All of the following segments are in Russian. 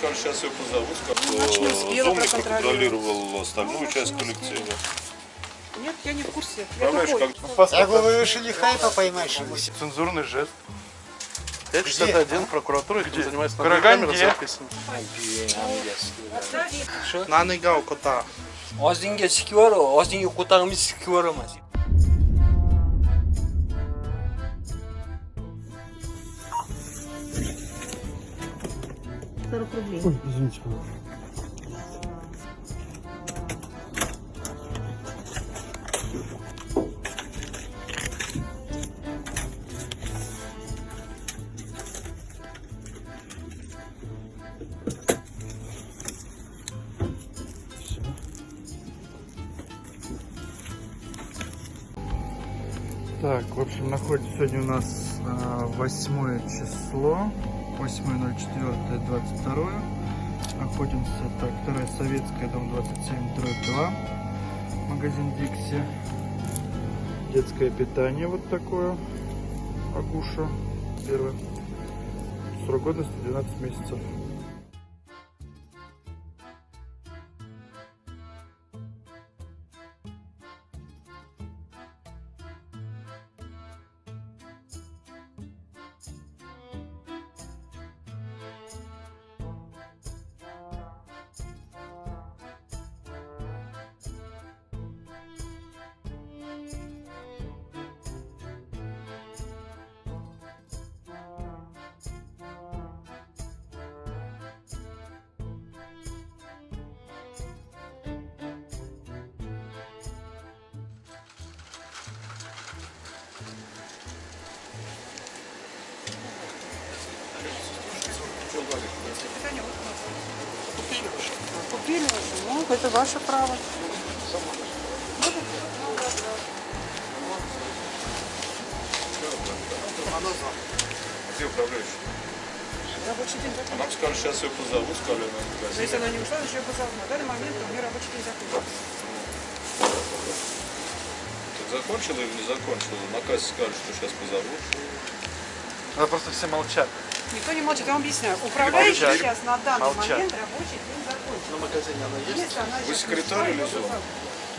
сказали, сейчас ее позовут, как зомник контролировал остальную ну, часть ну, коллектива. Ну, Нет, я не в курсе. Понимаешь. Я говорю, вы решили хайпа поймать, что а Цензурный жест. Это 61 прокуратура, где занимается Караганде. записано. Наны гау кота. Оздинге сикиору, оздинге котагымыз сикиорумыз. 240 рублей. Ой, извините, Так, в общем, находится сегодня у нас а, восьмое 8 число. 8.04.22. Находимся, так, вторая советская, дом 27, дробь 2, магазин Дикси. Детское питание вот такое, Агуша, первое. Срок годности 12 месяцев. Купили уже. Ну, это ваше право. Где управляющий? Рабочий день закончился. нам сказали, сейчас ее позовут, сказали на Но если магазин. она не ушла, значит, я позову. На данный момент у меня рабочий день закончился. Так закончила или не закончила? На кассе сказали, что сейчас позовут. Надо просто все молчат. Никто не молчит, я вам объясняю. Управляющий сейчас на данный Молчать. момент рабочий день закончился. На магазине она есть? Если она Вы секретарь или позовут.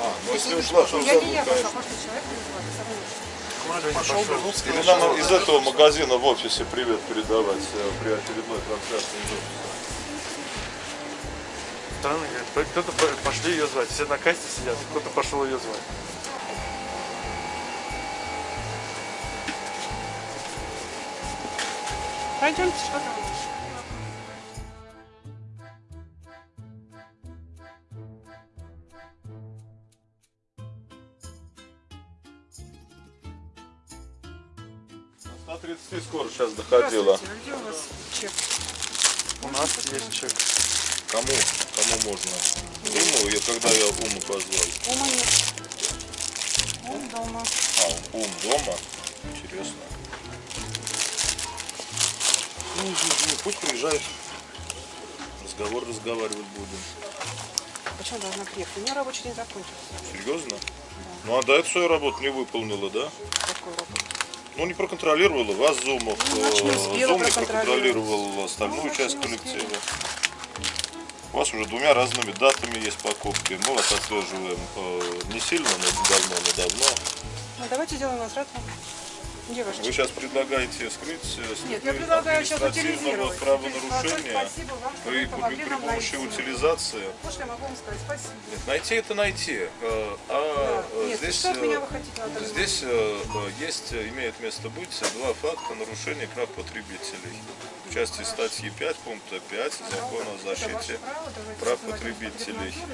А, ну если ушла, то Я не я, зовут, просто человек. Пошел, вернулся. Или нам из этого магазина в офисе привет передавать э, при очередной трансляции из офиса. Странно, говорит, кто-то по- пошли ее звать. Все на кассе сидят, кто-то пошел ее звать. Пройдемте, что там? На 130 скоро сейчас. Здравствуйте, а где у вас чек? У нас есть чек. Кому? Кому можно? Уму, я когда я Уму позвал. Ума нет. Он дома. А, Ум дома? Интересно. Ну, не, пусть приезжает. Разговор разговаривать будем. Почему должна приехать? У меня рабочий день закончился. Серьезно? Ну а до этого свою работу не выполнила, да? Какой работа? Ну не проконтролировала вас Зумов, Ну, э, Зум не проконтролировал остальную Ну, часть коллектива. У вас уже двумя разными датами есть покупки. Мы вас отслеживаем э, не сильно, но давно, но давно. Ну, давайте сделаем возвратно. Ваш Вы сейчас предлагаете скрыть э, Нет, я предлагаю сейчас утилизировать. правонарушения Спасибо вам, что при, при нам помощи найти. утилизации. Что я могу вам сказать. Спасибо. Нет, найти это найти. э, А Да. э, Нет, здесь, что от меня вы хотите здесь есть, имеет место быть два факта нарушения прав потребителей. В части статьи 5 пункта 5 закона о защите прав потребителей. Потребнадзор,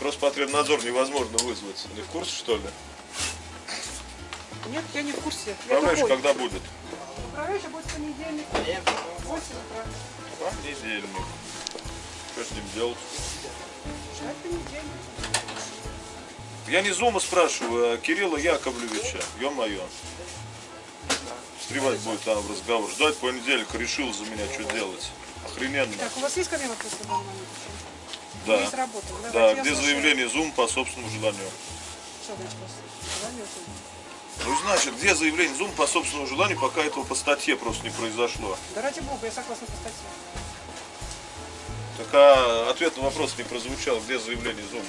Роспотребнадзор невозможно вызвать. Не в курсе, что ли? Нет, я не в курсе. Управляющий когда будет? Управляющий будет в понедельник. 8 утра. Понедельник. Что с ним делать? Ждать понедельник. Я не Зума спрашиваю, а Кирилла Яковлевича. Ё-моё. Встревать будет там в разговор. Ждать понедельник, решил за меня, что делать. Охрененно. Так, у вас есть ко мне вопросы в данный момент? Да. Есть работа. Давайте, Да, где слушаю. заявление Зум по собственному желанию? Что значит? Желание услышать. Ну, значит, где заявление Зум по собственному желанию, пока этого по статье просто не произошло. Да ради бога, я согласна по статье. Так а ответ на вопрос не прозвучал. Где заявление ЗУМа?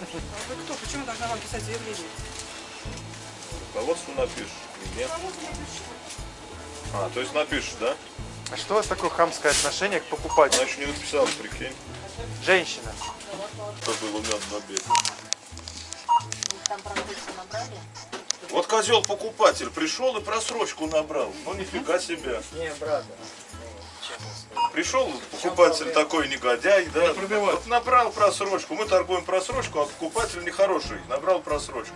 А вы кто? Почему должна вам писать заявление? Руководству напишешь. Нет. А, то есть напишешь, да? А что у вас такое хамское отношение к покупателю? Значит, не написал, прикинь. Женщина. Кто был умен на беде. Вот козел покупатель пришел и просрочку набрал. Ну нифига себе. Не, брат. Пришел покупатель такой негодяй, да, вот набрал просрочку. Мы торгуем просрочку, а покупатель нехороший, набрал просрочку.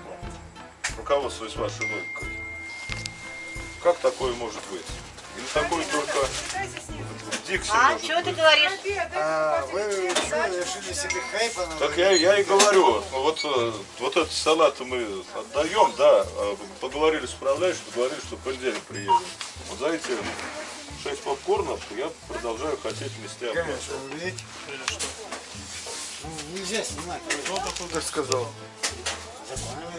Руководствуясь вашей логикой. Как такое может быть? Или такое только в Дикси А, что ты говоришь? А вы что, решили себе хайпа на Так я, я и говорю, вот, э, вот этот салат мы отдаем, да, а поговорили с управляющим, поговорили, что в понедельник приедем. Вот за эти 6 попкорнов я продолжаю хотеть вместе видите? Ну, нельзя снимать. Кто так сказал?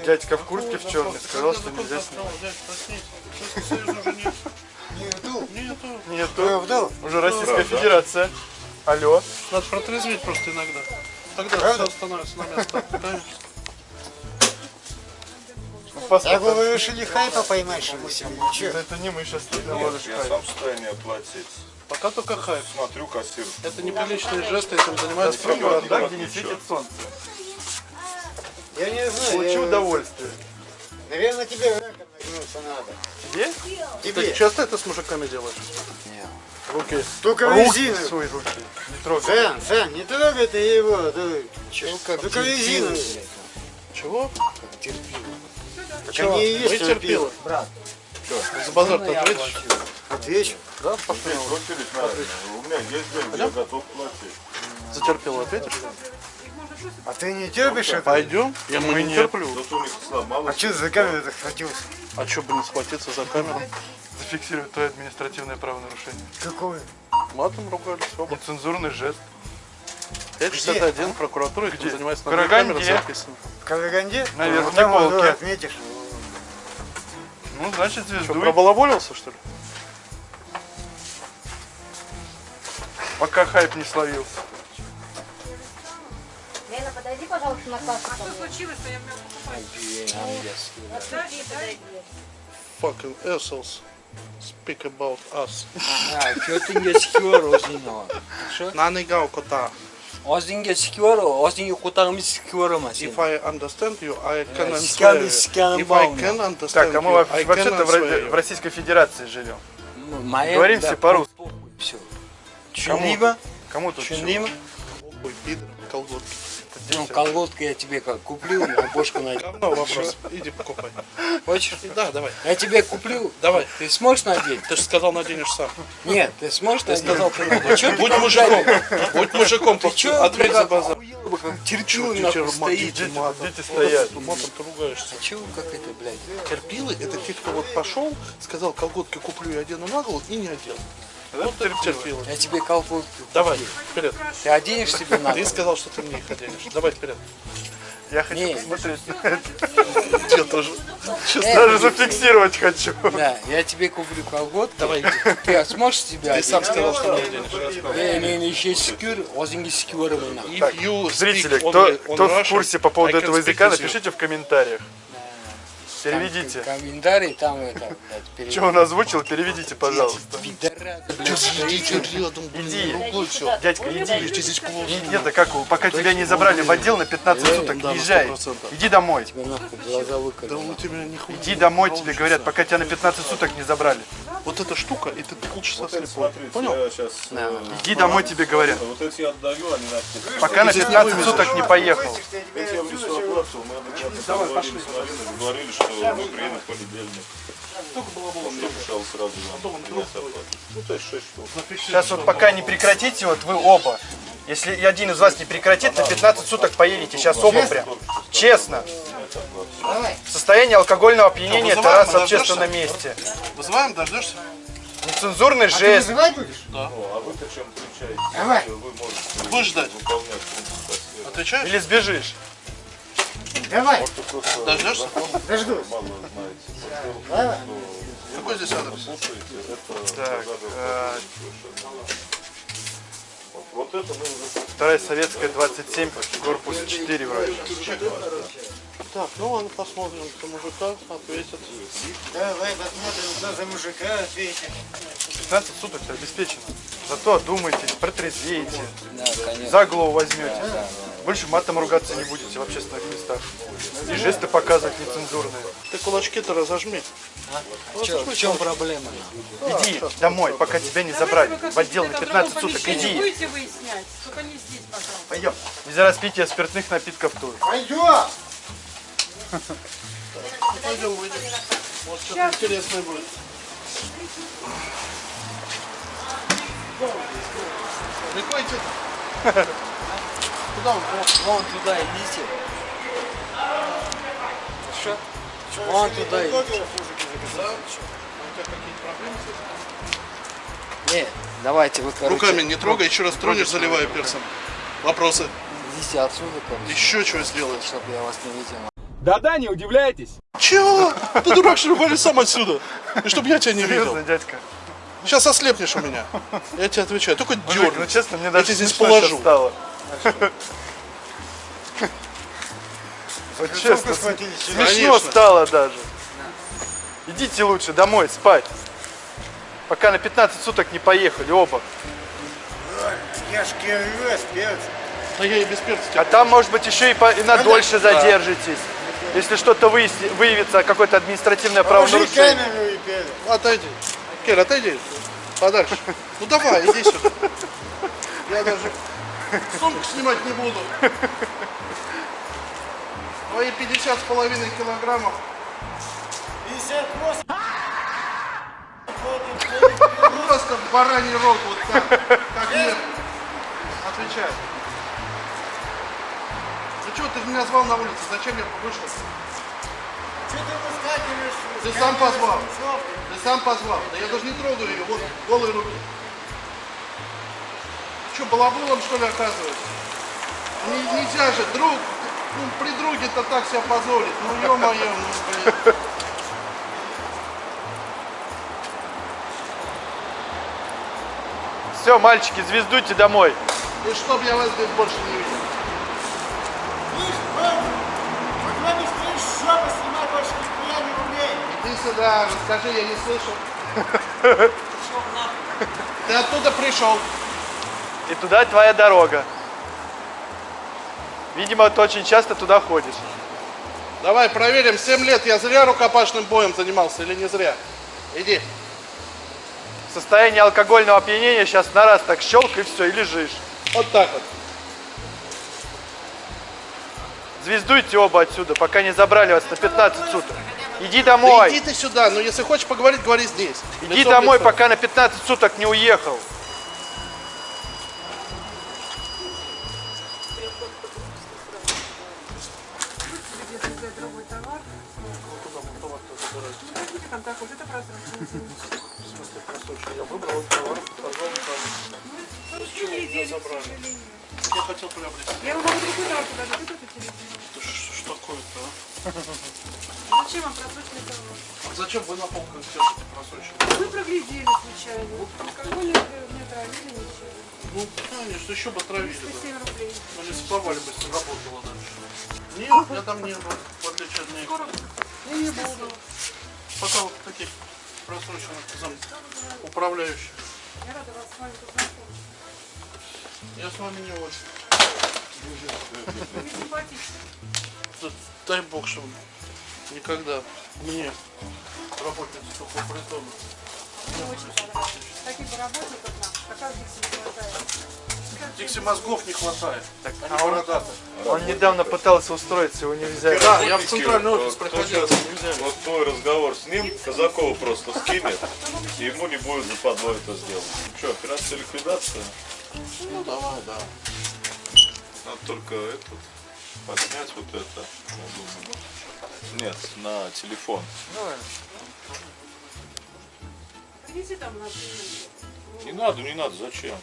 Дядька в куртке в черной сказал, что нельзя снять. Не вдул. Нету. вдул. Уже Российская Федерация. Алло. Надо протрезветь просто иногда. Тогда Правда? все становится на место. Конечно. Так вы, вы решили хайпа поймать, что ли, себе? Ничего. Это не мы сейчас наложишь я хайп. сам в состоянии оплатить. Пока только хайп. Смотрю кассир. Это неприличные жесты, этим занимается Спасибо. прокуратура. Да, где не светит солнце. Я не знаю. Получи я- удовольствие. Наверное, тебе нагнуться надо. Тебе? Ты Тебе. часто это с мужиками делаешь? Руки. Только Руки резину. свои руки. Не трогай. Сан, Сан, не трогай ты его. ты. Только резину. Чего? Так они и есть Вы терпилы. Брат, За базар-то ответишь? отвечу. Да, пошли. У меня есть деньги, я готов платить. За терпилу ответишь? А ты не терпишь это? Пойдем. Я мы не терплю. А что за камеру захватился? А что бы не схватиться за камеру? Зафиксировать твое административное правонарушение. Какое? Матом ругались. оба. Нецензурный жест. 561 прокуратура, Где? занимается на камеры записано. В Караганде? На верхней Вот там полке. отметишь. Ну, значит, Что, звезду. пробалаболился, что ли? Пока хайп не словился. На кассу. Что случилось-то? Я меня покупаю. Fucking assholes. Speak about us. Ha, ko'tingga sikyor o'zingni. Shu. Nanigao kota. Og'zingga sikyor, og'zingga ko'tarib sikyораman If seni. I understand you, I can answer scan- you. scan If I can understand Так, а мы you, I can вообще-то в, answer Ро- you. в Российской Федерации живем. Моя Говорим все по-русски. Все. Tushundingmi? Кому тут? Tushundingmi? Ой, пидор, колготки. Ну, колготку я тебе как куплю, на бошку надеть. Говно вопрос. Иди покупай. Хочешь? Да, давай. Я тебе куплю. Давай. Ты сможешь надеть? Ты же сказал, наденешь сам. Нет, ты сможешь надеть? сказал, ты наденешь. Ты Будь мужиком. Будь мужиком. Ты чё, Ответь за базар. терпилы ты нахуй чё, стоите. дети, стоят. Матом ты ругаешься. Чего как это, блядь? Терпилы – это те, кто вот пошел, сказал, колготки куплю и одену на голову, и не одел. Вот это терпилы. Я тебе колготку Давай, вперед. Ты оденешь себе на Ты сказал, что ты мне их оденешь. Давай вперед. Я хочу Не. посмотреть. Я тоже. Э, Даже зафиксировать хочу. Да, я тебе куплю колготки. Давай, иди. Ты сможешь себя Ты сам сказал, что мне оденешь. Не, не, не, еще секюр, озинги you Зрители, кто, в курсе по поводу этого языка, напишите в комментариях. Переведите. Комментарий там это, блядь. Что он озвучил, переведите, пожалуйста. Иди. Дядька, иди. И это как, пока тебя не забрали в отдел на 15 суток, Да, езжай. 100%. Иди домой. Да. Иди домой, тебе говорят, пока тебя на 15 суток не забрали. Вот эта штука, и ты полчаса слепой. Смотрите, Понял? я сейчас... Иди домой, тебе говорят. Вот эти я отдаю, они на Пока на 15 суток не поехал. Эти я внесу оплату, мы адекватно поговорили с Мариной, договорились, что мы приедем в понедельник. Он написал сразу нам принять оплату. Ну, то есть 6 штук. Сейчас вот пока не прекратите, вот вы оба. Если один из вас не прекратит, на 15 суток поедете. Сейчас оба прям. Честно. Состояние алкогольного опьянения это раз в дождешься? общественном месте. Вызываем, дождешься? Нецензурный Ты жест. вызывать будешь? Ну, а вы-то чем отличаетесь? Давай. Вы можете Будешь ждать? Отвечаешь? Или сбежишь. Давай, Вы просто Дождешься? дождусь. Какой здесь адрес? Так. Вот, это мы уже... Вторая советская 27, корпус 4 вроде. Так, ну ладно, посмотрим, что мужика ответит. Давай посмотрим, кто за мужика ответит. 15 суток обеспечено. Зато одумайтесь, протрезвеете, Да, конечно. за голову возьмете. Больше матом ругаться не будете в общественных местах. И жесты показывать нецензурные. Ты кулачки-то разожми. Чё, в чем проблема? Иди домой, пока тебя не забрали. В отдел на 15 суток, иди. Будете выяснять, только не здесь, пожалуйста. Пойдем. Без распития спиртных напитков тут. Пойдем! Пойдем, выйдем. Может, что-то интересное будет. Идти? Куда он? Вон туда идите. Что? Вон туда идите. У тебя какие-то проблемы с этим? Не, давайте вы, короче, Руками не трогай, еще раз тронешь, заливаю перцем. Вопросы? идите отсюда, короче, Еще что сделаешь? чтобы я вас не видел. Да-да, не удивляйтесь. Чего? Ты дурак, что ли, вали сам отсюда? И чтобы я тебя не видел. Серьезно, дядька. Сейчас ослепнешь у меня. Я тебе отвечаю. Только ну дернуть. честно, мне Я даже тебя здесь положу. стало. Вот честно, смешно стало даже. Идите лучше домой спать. Пока на 15 суток не поехали оба. Я ж кирвес, перец. Да я и без перца А там, может быть, еще и, по, и на дольше задержитесь. Если что-то выявится, какое-то административное Положи правонарушение. камеру и перец. Отойди. Кир, отойди. Подальше. Ну давай, иди сюда. Я даже сумку снимать не буду. Твои 50 с половиной килограммов. 58. Просто в бараний рог вот так. Как нет. Отвечай. Ну что, ты меня звал на улице, зачем я вышел? Что ты выскакиваешь? Ты сам позвал. Ты сам позвал. Да я даже не трогаю ее, вот голые руки. Что, балабулом что ли оказывается? Не- нельзя же, друг, ну, при друге-то так себя позорить. Ну ё-моё, ну блин. Все, мальчики, звездуйте домой. И чтоб я вас здесь больше не видел. Слышь, Ваня, вот вам быстрее шопы снимать больше нихуя не умеет. Иди сюда, расскажи, я не слышал. Ты оттуда пришел. И туда твоя дорога. Видимо, ты очень часто туда ходишь. Давай проверим, 7 лет я зря рукопашным боем занимался или не зря? Иди. Состояние алкогольного опьянения сейчас на раз так щелк и все, и лежишь. Вот так вот. Звездуйте оба отсюда, пока не забрали вас на 15 суток. Иди Да домой. иди ты сюда, ну если хочешь поговорить, говори здесь. Иди Лицом в домой, лицо. пока на 15 суток не уехал. Будете контакт, вот это прозрачно. Я выбрал товар, позвал Я хотел приобрести. Я вам могу другой товар вот эту телевизор. Это Что такое-то, а? Зачем вам прозрачный товар? А Зачем вы на полках держите просроченные? Мы проглядели случайно. Алкоголь не отравили ничего. Ну, конечно, еще бы травили. Да. 107 рублей. Ну, сплавали бы, если работало дальше. Нет, я там не был, в отличие от них. Скоро не буду. Пока вот таких просроченных зам управляющих. я рада вас с вами познакомить. Я с вами не очень. Вы. Да дай бог, чтобы никогда мне, работница такого притона. Мне очень понравилось. Таких работников нам, как раз здесь хватает. Дикси мозгов не хватает. Так, а он, он недавно пытался устроиться, его не взяли. Да, я в центральный офис щас- Вот твой разговор с ним, Казакова просто скинет, и ему не будет западло это сделать. Что, операция ликвидация? Ну давай, да. Надо только этот, поднять вот это. Нет, на телефон. Длинный. Не надо, не надо, зачем?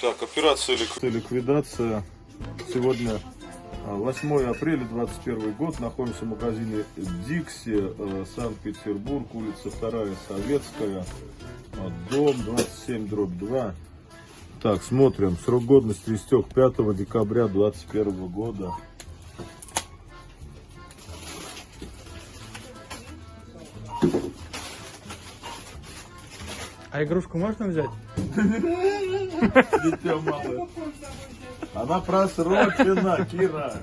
Так, операция лик- ликвидация. Сегодня а, 8 апреля 21 год. Находимся в магазине Дикси, э, Санкт-Петербург, улица 2 Советская, а, дом 27 дробь 2. Так, смотрим. Срок годности истек 5 декабря 2021 года. А игрушку можно взять? Дитя малое. Она просрочена, Кира.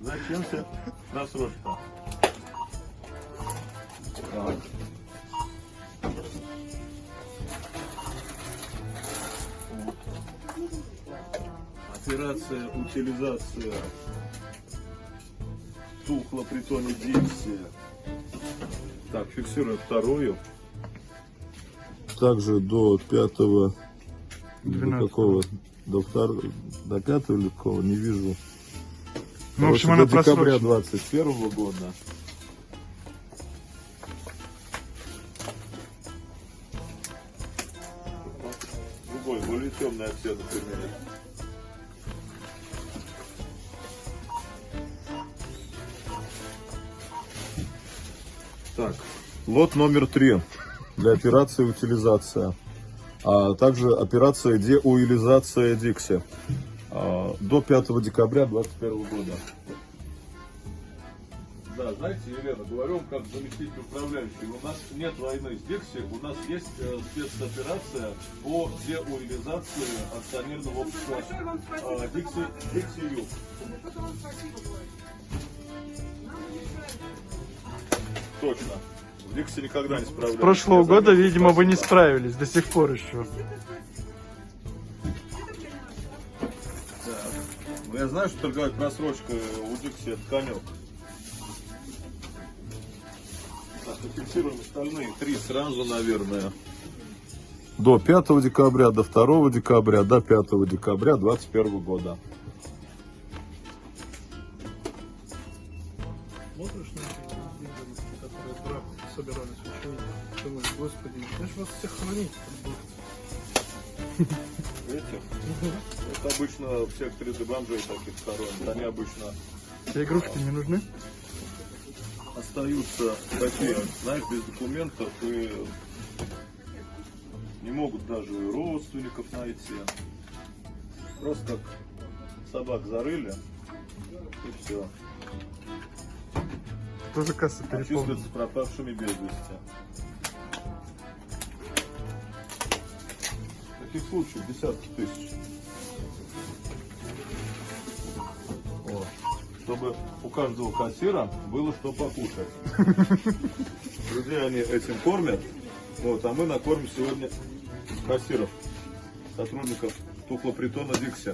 Зачем тебе просрочка? Так. Операция утилизация тухла притоне Дикси. Так, фиксируем вторую. Также до пятого до какого? До второго, до пятого или какого? Не вижу. Ну, в общем, она до декабря просрочена. 21 года. Другой, более темный оттенок имеет. Так, лот номер три для операции утилизация, а также операция деуилизация Дикси а, до 5 декабря 2021 года. Да, знаете, Елена, говорю вам как заместитель управляющий, у нас нет войны с Дикси, у нас есть э, спецоперация по деуилизации акционерного общества э, Дикси, Дикси Юг. Точно. В Дикси никогда не справлялись. С прошлого Я года, видимо, вы не справились до сих пор еще. Ну, я знаю, что торговать просрочкой у Дикси это конек. Так, зафиксируем остальные три сразу, наверное. До 5 декабря, до 2 декабря, до 5 декабря 2021 года. Вас всех хранить. Видите? Это обычно в секторе для бомжей таких хоронят. Они обычно Тебе игрушки не нужны? остаются такие, знаешь, без документов и не могут даже родственников найти. Просто как собак зарыли и все. Тоже касса А переполнена. чувствуются пропавшими без вести. Таких случаев десятки тысяч. Вот. Чтобы у каждого кассира было что покушать. Друзья, они этим кормят. Вот, а мы накормим сегодня кассиров, сотрудников тухлопритона Дикси.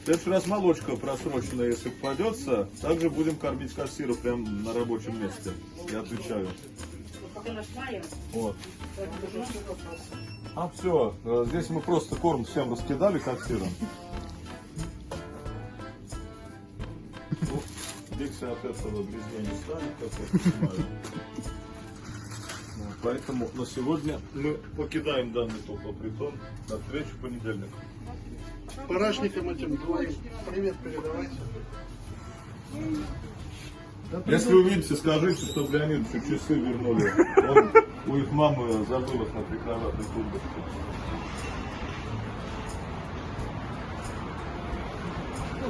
В следующий раз молочка просроченная, если попадется, также будем кормить кассиров прямо на рабочем месте. Я отвечаю. Вот. А все, здесь мы просто корм всем раскидали кассирам. Ну, Дикси от этого грязня не станет, как я понимаю. Поэтому на сегодня мы покидаем данный тухлопритон. До встречи в понедельник. Парашникам этим двоим привет передавайте. Если увидите, скажите, чтобы Леонидовичу часы вернули. Он у их мамы забыл их на прикроватной тумбочке. Ну,